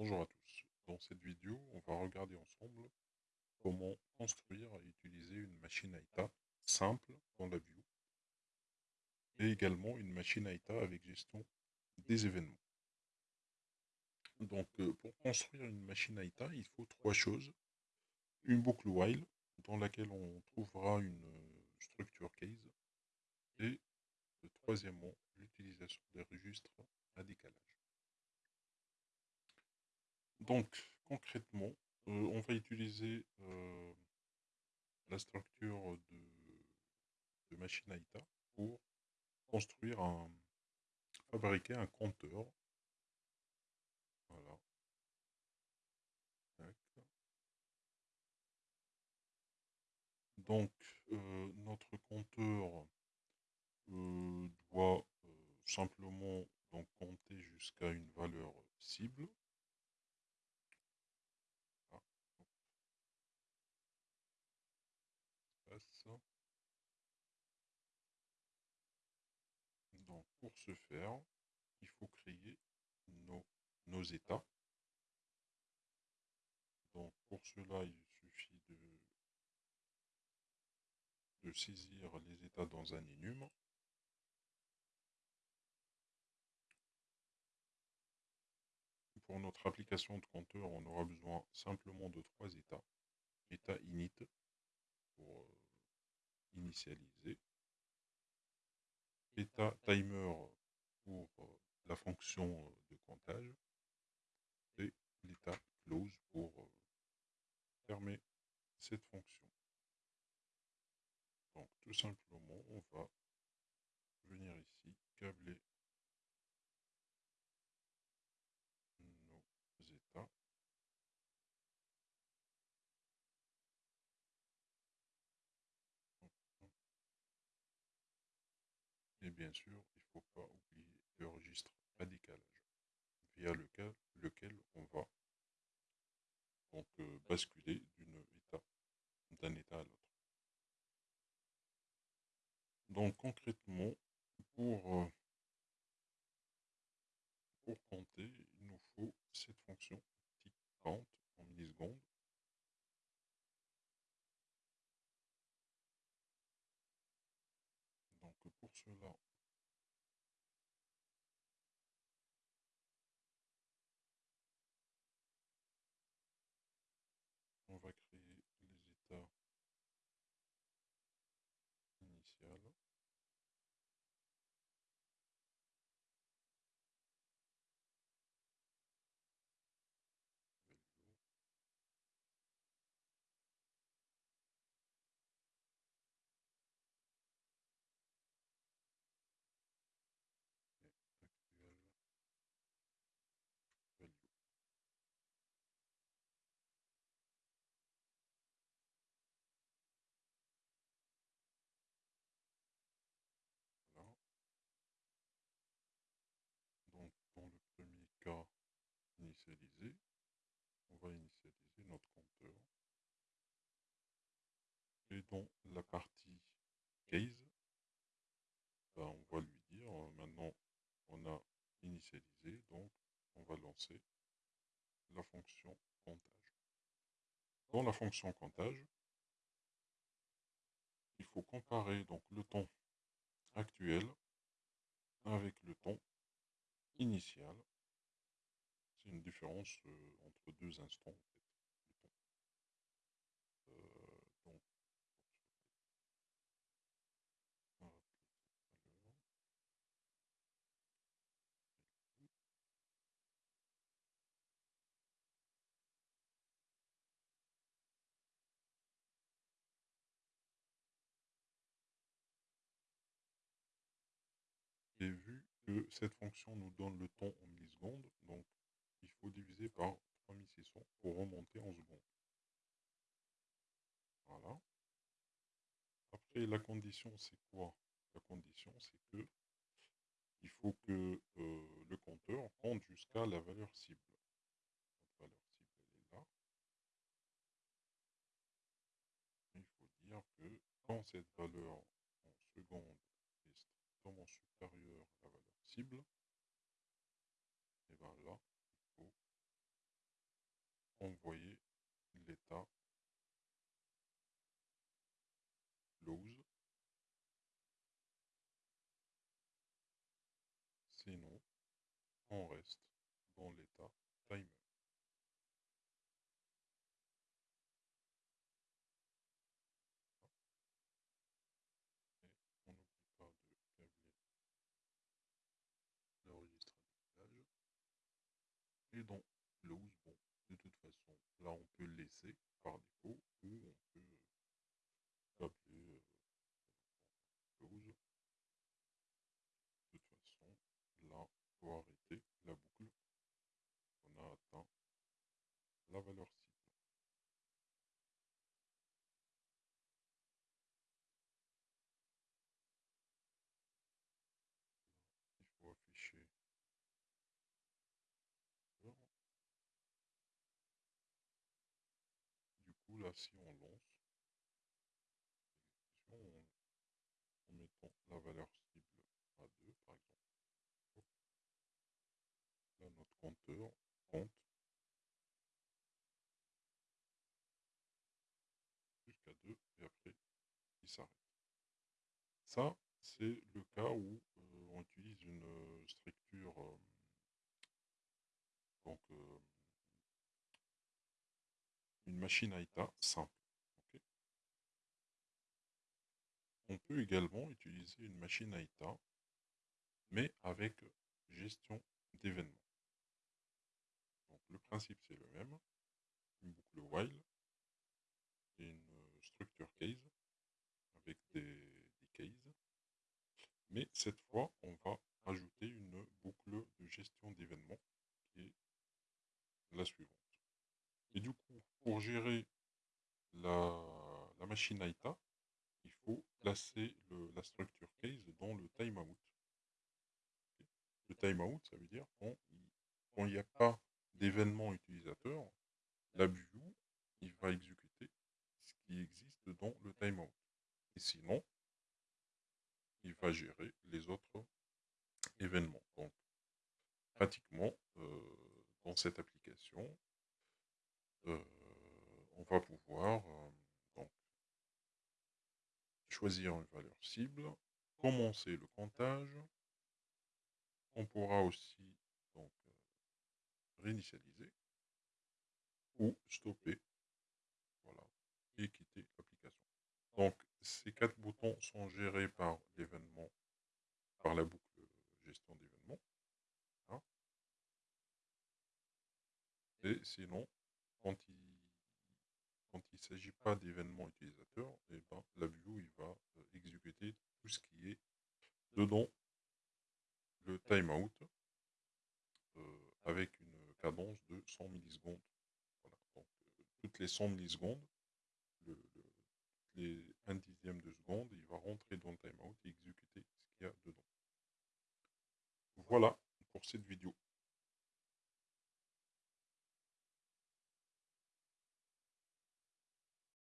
Bonjour à tous. Dans cette vidéo, on va regarder ensemble comment construire et utiliser une machine état simple dans la view et également une machine état avec gestion des événements. Donc euh, pour construire une machine état, il faut trois choses. Une boucle while dans laquelle on trouvera une euh, structure case et euh, troisièmement l'utilisation des registres à décalage. Donc, concrètement, euh, on va utiliser euh, la structure de, machine AITA pour construire un, fabriquer un compteur. Voilà. Donc, euh, notre compteur doit simplement donc compter jusqu'à une valeur cible. Donc, pour ce faire, il faut créer nos, nos états. Donc, pour cela, il suffit de, de saisir les états dans un enum. Pour notre application de compteur, on aura besoin simplement de trois états. État init pour euh, initialiser. État timer pour euh, la fonction euh, de comptage. Et l'état close pour euh, fermer cette fonction. Donc tout simplement, on va venir ici, câbler Bien sûr, il ne faut pas oublier le registre à décalage, via lequel, lequel on va donc euh, basculer d'un état, état à l'autre. Donc concrètement, pour, euh, pour compter, il nous faut cette fonction tick count en millisecondes pour cela, on va créer les états initiales. initialiser, on va initialiser Et dans la partie case, ben, on va lui dire, euh, maintenant on a initialisé, donc on va lancer la fonction comptage. Dans la fonction comptage, il faut comparer donc le temps actuel avec le temps initial. C'est une différence euh, entre deux instants, euh, donc, Et vu cette fonction nous donne le temps en millisecondes, donc il faut diviser par 3600 pour remonter en secondes. Voilà. Après, la condition, c'est quoi? La condition, c'est que il faut que euh, le compteur compte jusqu'à la valeur cible. Valeur cible, elle est là. Il faut dire que quand cette valeur en secondes est strictement supérieure à la valeur et bien là, envoyer l'état close. Sinon, on reste dans l'état timer. Et on n'oublie pas de câbler l'enregistrement Donc, close, bon, de toute façon, là on peut laisser par défaut ou on peut câbler euh, close. De toute façon, là, pour arrêter la boucle, on a atteint la valeur cible. il faut afficher du coup si on lance en mettant la valeur cible à 2 par exemple notre compteur compte jusqu'à 2 et après il s'arrête. Ça c'est le cas où euh, on utilise une euh, structure euh, donc une machine à état simple. on peut également utiliser une machine à état, mais avec gestion d'événements. Donc le principe c'est le même, une boucle while et une structure case avec des mais cette fois, on va ajouter une boucle de gestion d'événements qui est la suivante. Gérer la, machine AITA, il faut placer la structure case dans le timeout. Le timeout, ça veut dire quand il n'y a pas d'événement utilisateur, la view, il va exécuter ce qui existe dans le timeout. Et sinon, il va gérer les autres événements. Donc, pratiquement, euh, dans cette application, euh, on va pouvoir euh, choisir une valeur cible, commencer le comptage. On pourra aussi donc, réinitialiser ou stopper voilà, et quitter l'application. Donc, ces quatre boutons sont gérés par l'événement, par la boucle gestion d'événements. Hein. Et sinon, quand ne s'agit pas d'événements utilisateurs, et eh ben, la view il va euh, exécuter tout ce qui est dedans le timeout euh, avec une cadence de 100 millisecondes. Voilà. Donc, euh, toutes les 100 millisecondes, le, les un dixième de seconde, il va rentrer dans le timeout et exécuter ce qu'il y a dedans. Voilà pour cette vidéo.